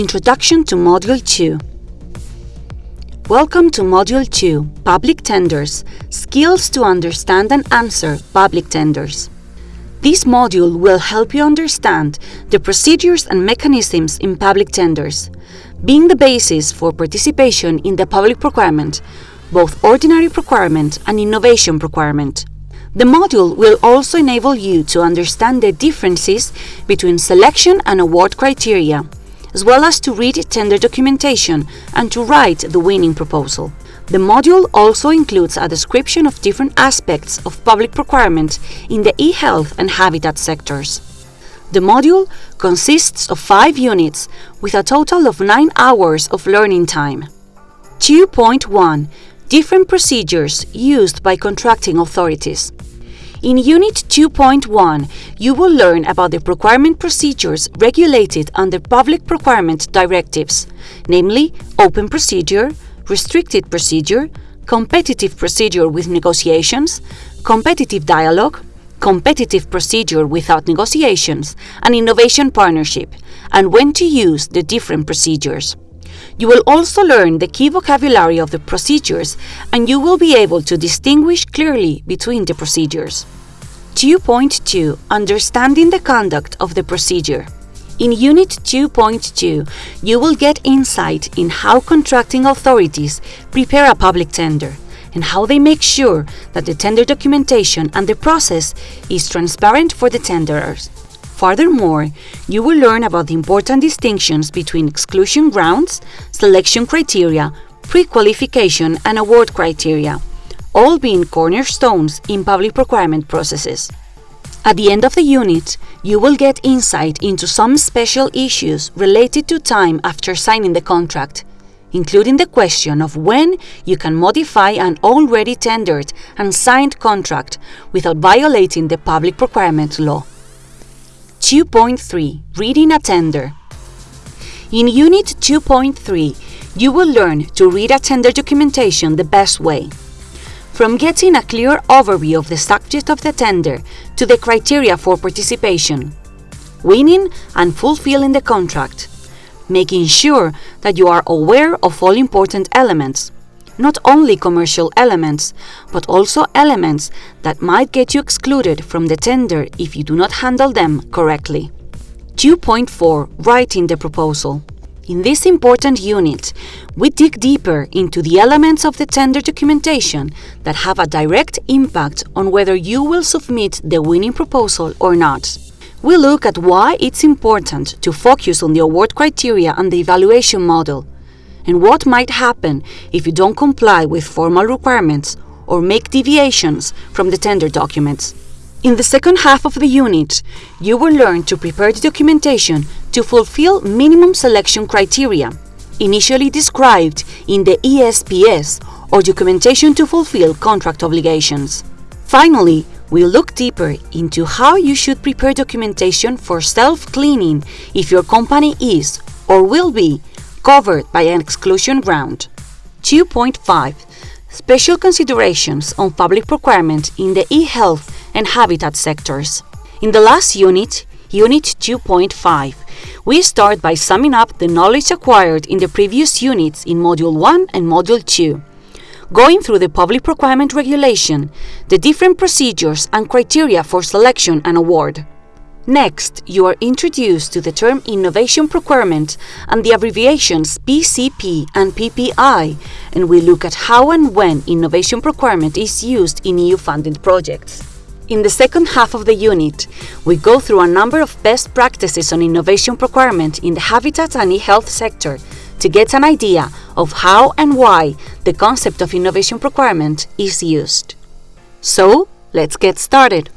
Introduction to Module 2 Welcome to Module 2, Public Tenders, Skills to Understand and Answer Public Tenders. This module will help you understand the procedures and mechanisms in public tenders, being the basis for participation in the public procurement, both ordinary procurement and innovation procurement. The module will also enable you to understand the differences between selection and award criteria, as well as to read tender documentation and to write the winning proposal. The module also includes a description of different aspects of public procurement in the e-health and habitat sectors. The module consists of five units with a total of nine hours of learning time. 2.1 Different procedures used by contracting authorities. In Unit 2.1, you will learn about the procurement procedures regulated under public procurement directives, namely open procedure, restricted procedure, competitive procedure with negotiations, competitive dialogue, competitive procedure without negotiations, and innovation partnership, and when to use the different procedures. You will also learn the key vocabulary of the procedures and you will be able to distinguish clearly between the procedures. 2.2 Understanding the conduct of the procedure. In Unit 2.2, you will get insight in how contracting authorities prepare a public tender and how they make sure that the tender documentation and the process is transparent for the tenderers. Furthermore, you will learn about the important distinctions between exclusion grounds, selection criteria, pre-qualification and award criteria, all being cornerstones in public procurement processes. At the end of the unit, you will get insight into some special issues related to time after signing the contract, including the question of when you can modify an already tendered and signed contract without violating the public procurement law. 2.3 Reading a Tender In Unit 2.3, you will learn to read a tender documentation the best way. From getting a clear overview of the subject of the tender to the criteria for participation, winning and fulfilling the contract, making sure that you are aware of all important elements, not only commercial elements, but also elements that might get you excluded from the tender if you do not handle them correctly. 2.4 Writing the proposal. In this important unit, we dig deeper into the elements of the tender documentation that have a direct impact on whether you will submit the winning proposal or not. We look at why it's important to focus on the award criteria and the evaluation model, and what might happen if you don't comply with formal requirements or make deviations from the tender documents. In the second half of the unit, you will learn to prepare the documentation to fulfill minimum selection criteria, initially described in the ESPD or documentation to fulfill contract obligations. Finally, we'll look deeper into how you should prepare documentation for self-cleaning if your company is or will be covered by an exclusion ground. 2.5 Special considerations on public procurement in the e-health and habitat sectors. In the last unit, Unit 2.5, we start by summing up the knowledge acquired in the previous units in Module 1 and Module 2, going through the public procurement regulation, the different procedures and criteria for selection and award. Next, you are introduced to the term innovation procurement and the abbreviations PCP and PPI, and we look at how and when innovation procurement is used in EU-funded projects. In the second half of the unit, we go through a number of best practices on innovation procurement in the habitat and e-health sector to get an idea of how and why the concept of innovation procurement is used. So, let's get started.